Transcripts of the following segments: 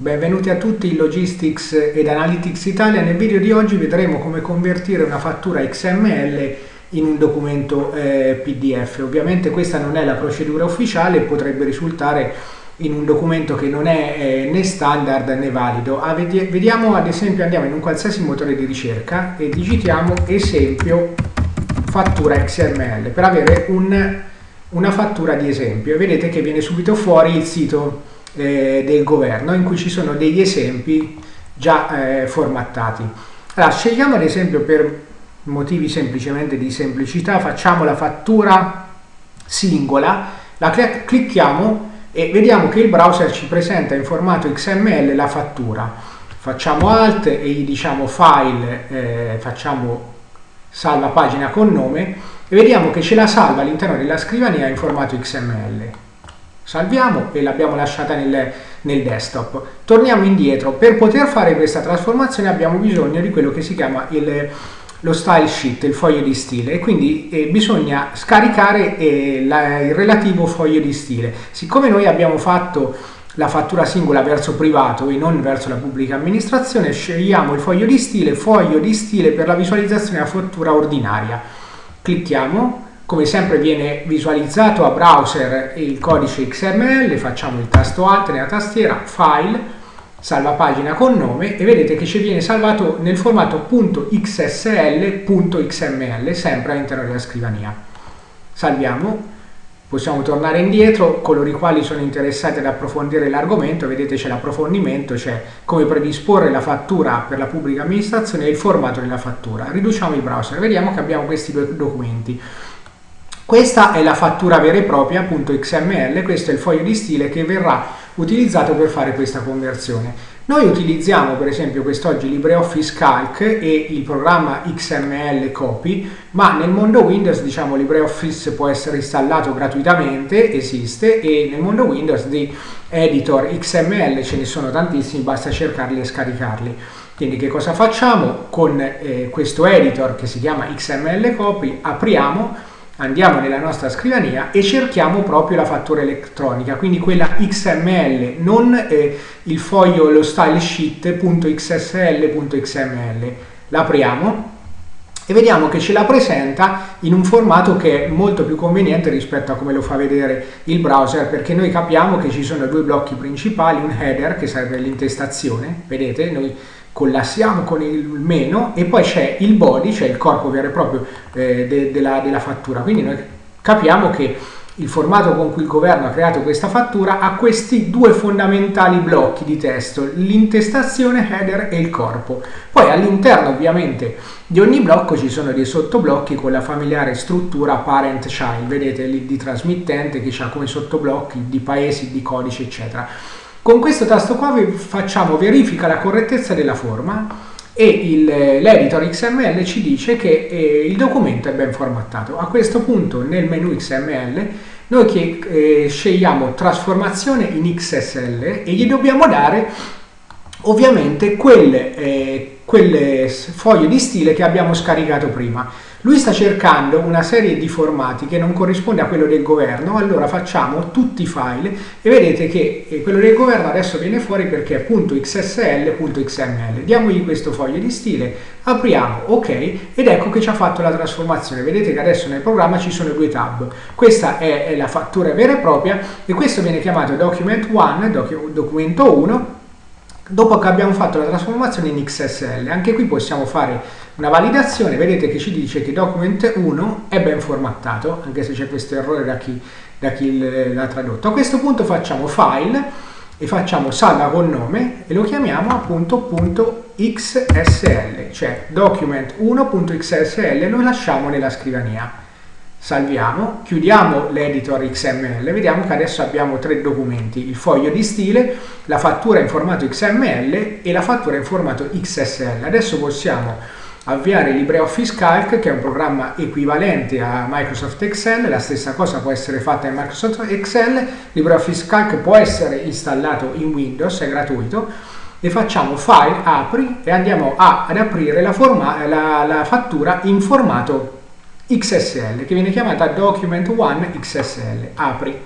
Benvenuti a tutti in Logistics ed Analytics Italia. Nel video di oggi vedremo come convertire una fattura XML in un documento eh, PDF. Ovviamente questa non è la procedura ufficiale, potrebbe risultare in un documento che non è eh, né standard né valido. Ah, vediamo ad esempio, andiamo in un qualsiasi motore di ricerca e digitiamo esempio fattura XML per avere un, una fattura di esempio vedete che viene subito fuori il sito eh, del governo in cui ci sono degli esempi già eh, formattati. Allora, scegliamo ad esempio per motivi semplicemente di semplicità, facciamo la fattura singola, la clicchiamo e vediamo che il browser ci presenta in formato XML la fattura. Facciamo Alt e gli diciamo File, eh, facciamo salva pagina con nome e vediamo che ce la salva all'interno della scrivania in formato XML salviamo e l'abbiamo lasciata nel, nel, desktop. Torniamo indietro, per poter fare questa trasformazione abbiamo bisogno di quello che si chiama il, lo style sheet, il foglio di stile e quindi eh, bisogna scaricare eh, la, il relativo foglio di stile. Siccome noi abbiamo fatto la fattura singola verso privato e non verso la pubblica amministrazione, scegliamo il foglio di stile, foglio di stile per la visualizzazione della fattura ordinaria. Clicchiamo come sempre viene visualizzato a browser il codice XML, facciamo il tasto Alt nella tastiera, File, salva pagina con nome e vedete che ci viene salvato nel formato .xsl.xml, sempre all'interno della scrivania. Salviamo, possiamo tornare indietro, coloro i quali sono interessati ad approfondire l'argomento, vedete c'è l'approfondimento, c'è come predisporre la fattura per la pubblica amministrazione e il formato della fattura. Riduciamo il browser, vediamo che abbiamo questi due documenti. Questa è la fattura vera e propria, appunto XML, questo è il foglio di stile che verrà utilizzato per fare questa conversione. Noi utilizziamo per esempio quest'oggi LibreOffice Calc e il programma XML Copy, ma nel mondo Windows diciamo LibreOffice può essere installato gratuitamente, esiste, e nel mondo Windows di editor XML ce ne sono tantissimi, basta cercarli e scaricarli. Quindi che cosa facciamo? Con eh, questo editor che si chiama XML Copy apriamo andiamo nella nostra scrivania e cerchiamo proprio la fattura elettronica, quindi quella XML, non eh, il foglio, lo style sheet.xsl.xml. L'apriamo e vediamo che ce la presenta in un formato che è molto più conveniente rispetto a come lo fa vedere il browser perché noi capiamo che ci sono due blocchi principali, un header che serve l'intestazione, vedete, noi collassiamo con il meno e poi c'è il body, cioè il corpo vero e proprio eh, de, della, della fattura. Quindi noi capiamo che il formato con cui il governo ha creato questa fattura ha questi due fondamentali blocchi di testo, l'intestazione, header e il corpo. Poi all'interno ovviamente di ogni blocco ci sono dei sottoblocchi con la familiare struttura parent-child, vedete lì di trasmittente che ha come sottoblocchi di paesi, di codici eccetera. Con questo tasto qua facciamo verifica la correttezza della forma e l'editor XML ci dice che eh, il documento è ben formattato. A questo punto nel menu XML noi che, eh, scegliamo trasformazione in XSL e gli dobbiamo dare ovviamente quelle, eh, quelle foglie di stile che abbiamo scaricato prima. Lui sta cercando una serie di formati che non corrisponde a quello del governo, allora facciamo tutti i file e vedete che eh, quello del governo adesso viene fuori perché è .xsl.xml. Diamogli questo foglio di stile, apriamo ok ed ecco che ci ha fatto la trasformazione. Vedete che adesso nel programma ci sono due tab. Questa è la fattura vera e propria e questo viene chiamato document 1, documento 1 dopo che abbiamo fatto la trasformazione in XSL. Anche qui possiamo fare una validazione, vedete che ci dice che document 1 è ben formattato, anche se c'è questo errore da chi, chi l'ha tradotto. A questo punto facciamo file e facciamo salva con nome e lo chiamiamo appunto .xsl, cioè document1.xsl lo lasciamo nella scrivania salviamo, chiudiamo l'editor XML, vediamo che adesso abbiamo tre documenti, il foglio di stile, la fattura in formato XML e la fattura in formato XSL. Adesso possiamo avviare LibreOffice Calc che è un programma equivalente a Microsoft Excel, la stessa cosa può essere fatta in Microsoft Excel, LibreOffice Calc può essere installato in Windows, è gratuito, e facciamo file, apri e andiamo a, ad aprire la, forma, la, la fattura in formato XSL che viene chiamata Document 1 XSL. Apri.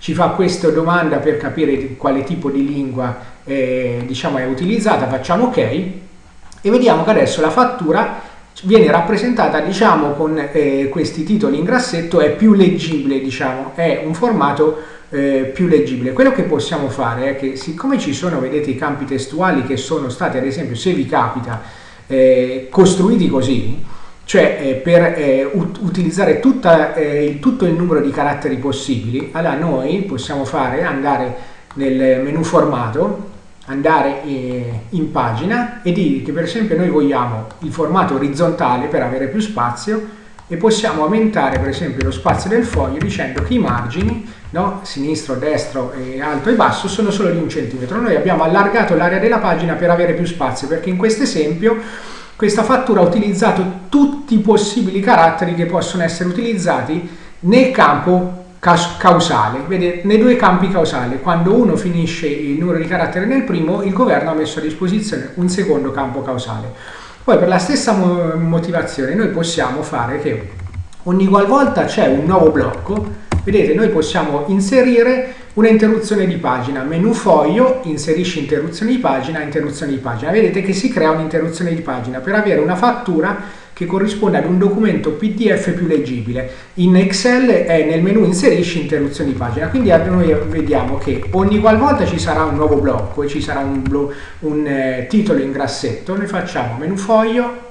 ci fa questa domanda per capire quale tipo di lingua eh, diciamo, è utilizzata, facciamo ok. E vediamo che adesso la fattura viene rappresentata diciamo con eh, questi titoli in grassetto. È più leggibile diciamo. È un formato eh, più leggibile. Quello che possiamo fare è che siccome ci sono vedete i campi testuali che sono stati ad esempio se vi capita eh, costruiti così cioè eh, per eh, ut utilizzare tutta, eh, tutto il numero di caratteri possibili allora noi possiamo fare andare nel menu formato andare eh, in pagina e dire che per esempio noi vogliamo il formato orizzontale per avere più spazio e possiamo aumentare per esempio lo spazio del foglio dicendo che i margini no, sinistro, destro, e alto e basso sono solo di un centimetro noi abbiamo allargato l'area della pagina per avere più spazio perché in questo esempio questa fattura ha utilizzato tutti i possibili caratteri che possono essere utilizzati nel campo causale, vedete, nei due campi causali, quando uno finisce il numero di caratteri nel primo, il governo ha messo a disposizione un secondo campo causale. Poi per la stessa motivazione noi possiamo fare che ogni qualvolta c'è un nuovo blocco, vedete, noi possiamo inserire una interruzione di pagina, menu foglio, inserisci interruzione di pagina, interruzione di pagina. Vedete che si crea un'interruzione di pagina per avere una fattura che corrisponde ad un documento PDF più leggibile. In Excel è nel menu inserisci interruzioni di pagina, quindi noi vediamo che ogni qualvolta ci sarà un nuovo blocco e ci sarà un, un eh, titolo in grassetto, noi facciamo menu foglio,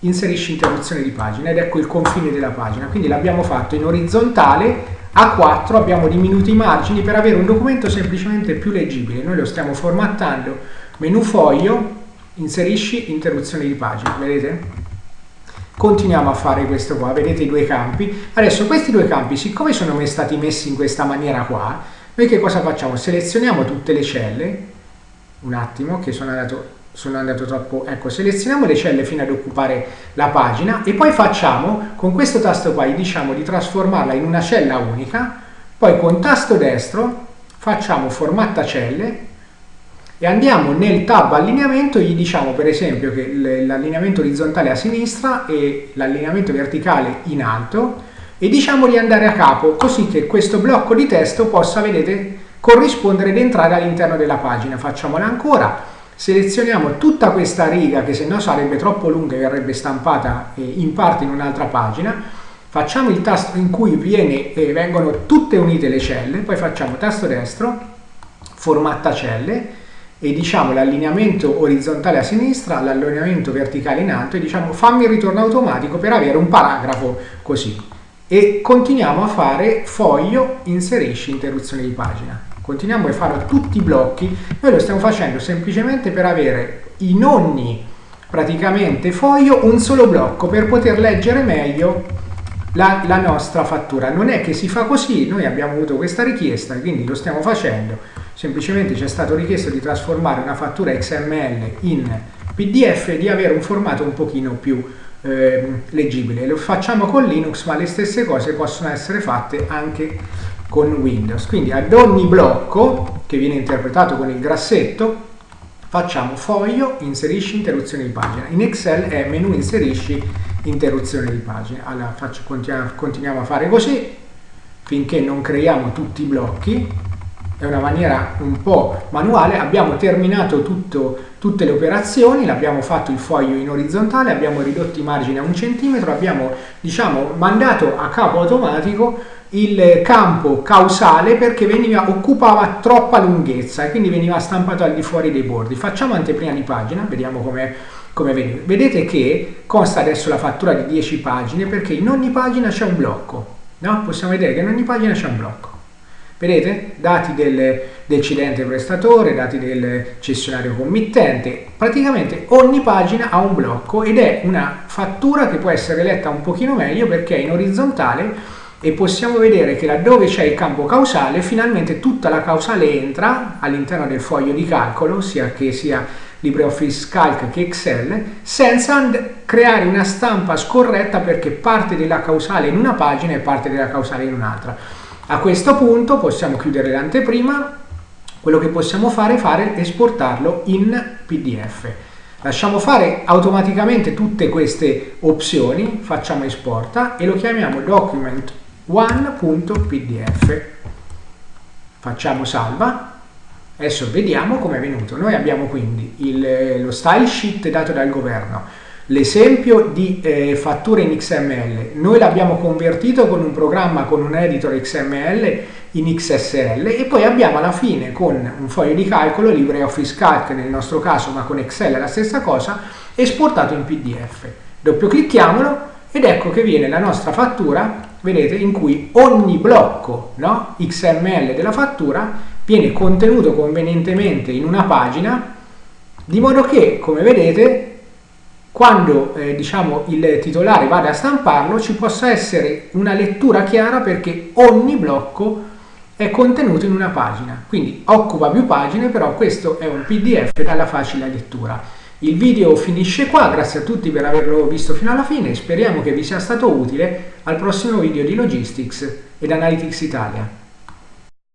inserisci interruzione di pagina ed ecco il confine della pagina. Quindi l'abbiamo fatto in orizzontale a 4 abbiamo diminuito i margini per avere un documento semplicemente più leggibile. Noi lo stiamo formattando, menu foglio, inserisci interruzione di pagina, vedete? continuiamo a fare questo qua, vedete i due campi. Adesso questi due campi, siccome sono stati messi in questa maniera qua, noi che cosa facciamo? Selezioniamo tutte le celle, un attimo che sono andato, sono andato troppo, ecco, selezioniamo le celle fino ad occupare la pagina e poi facciamo, con questo tasto qua, gli diciamo di trasformarla in una cella unica, poi con tasto destro facciamo formatta celle e andiamo nel tab allineamento gli diciamo per esempio che l'allineamento orizzontale a sinistra e l'allineamento verticale in alto e diciamo di andare a capo così che questo blocco di testo possa, vedete, corrispondere ed entrare all'interno della pagina. Facciamola ancora, selezioniamo tutta questa riga che se no sarebbe troppo lunga e verrebbe stampata eh, in parte in un'altra pagina, facciamo il tasto in cui viene, eh, vengono tutte unite le celle, poi facciamo tasto destro, formatta celle, e diciamo l'allineamento orizzontale a sinistra, l'allineamento verticale in alto e diciamo fammi il ritorno automatico per avere un paragrafo così. E continuiamo a fare foglio, inserisci interruzione di pagina. Continuiamo a fare tutti i blocchi, noi lo stiamo facendo semplicemente per avere in ogni praticamente foglio un solo blocco per poter leggere meglio la, la nostra fattura. Non è che si fa così, noi abbiamo avuto questa richiesta, quindi lo stiamo facendo semplicemente ci è stato richiesto di trasformare una fattura XML in PDF e di avere un formato un pochino più eh, leggibile. Lo facciamo con Linux, ma le stesse cose possono essere fatte anche con Windows. Quindi ad ogni blocco che viene interpretato con il grassetto facciamo foglio, inserisci interruzione di pagina. In Excel è menu inserisci interruzione di pagina. Allora faccio, continuiamo, a fare così finché non creiamo tutti i blocchi è una maniera un po' manuale, abbiamo terminato tutto, tutte le operazioni, l'abbiamo fatto il foglio in orizzontale, abbiamo ridotto i margini a un centimetro, abbiamo diciamo, mandato a capo automatico il campo causale perché veniva, occupava troppa lunghezza e quindi veniva stampato al di fuori dei bordi. Facciamo anteprima di pagina, vediamo come come vedete. Vedete che consta adesso la fattura di 10 pagine perché in ogni pagina c'è un blocco. No? Possiamo vedere che in ogni pagina c'è un blocco. Vedete? Dati del, cedente prestatore, dati del cessionario committente. Praticamente ogni pagina ha un blocco ed è una fattura che può essere letta un pochino meglio perché è in orizzontale e possiamo vedere che laddove c'è il campo causale, finalmente tutta la causale entra all'interno del foglio di calcolo, sia che sia LibreOffice Calc che Excel, senza creare una stampa scorretta perché parte della causale in una pagina e parte della causale in un'altra. A questo punto possiamo chiudere l'anteprima, quello che possiamo fare è fare esportarlo in PDF. Lasciamo fare automaticamente tutte queste opzioni, facciamo esporta e lo chiamiamo document1.pdf. facciamo salva, adesso vediamo come è venuto. Noi abbiamo quindi il, lo style sheet dato dal governo, l'esempio di eh, fatture in XML, noi l'abbiamo convertito con un programma, con un editor XML in XSL e poi abbiamo alla fine con un foglio di calcolo, LibreOffice Calc nel nostro caso, ma con Excel è la stessa cosa, esportato in PDF. Doppio clicchiamolo ed ecco che viene la nostra fattura, vedete, in cui ogni blocco no, XML della fattura viene contenuto convenientemente in una pagina, di modo che, come vedete, quando eh, diciamo, il titolare vada a stamparlo ci possa essere una lettura chiara perché ogni blocco è contenuto in una pagina, quindi occupa più pagine, però questo è un PDF dalla facile lettura. Il video finisce qua, grazie a tutti per averlo visto fino alla fine, speriamo che vi sia stato utile al prossimo video di Logistics ed Analytics Italia.